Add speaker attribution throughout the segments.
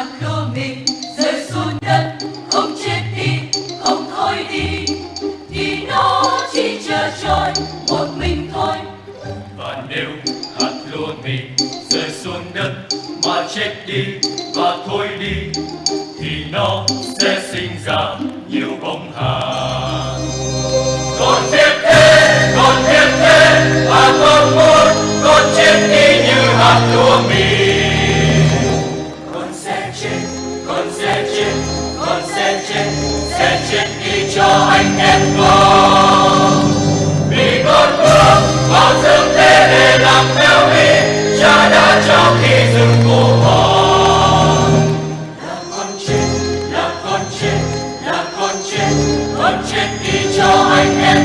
Speaker 1: ngàn lô mình rơi xuống đất
Speaker 2: không chết đi không thôi đi thì nó chỉ chờ trôi một mình thôi
Speaker 1: và nếu hạt lúa mình rơi xuống đất mà chết đi và thôi đi thì nó sẽ sinh ra nhiều bóng hà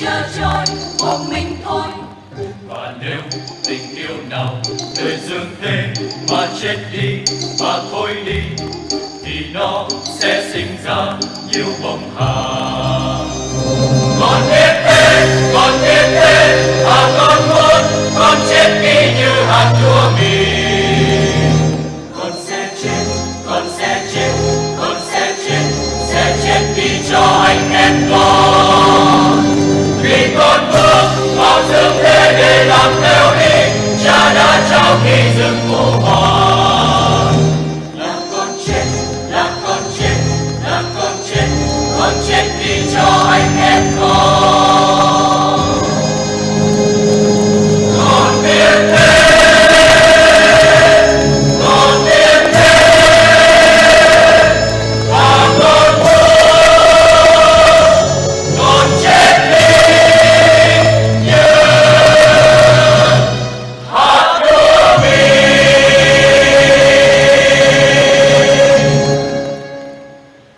Speaker 2: chờ trôi, một mình thôi.
Speaker 1: Và nếu tình yêu nào đời dương thế mà chết đi mà thôi đi, thì nó sẽ sinh ra nhiều bông hà đừng mồ hôi làm con chết làm con chết làm con chết con chết vì cho anh em.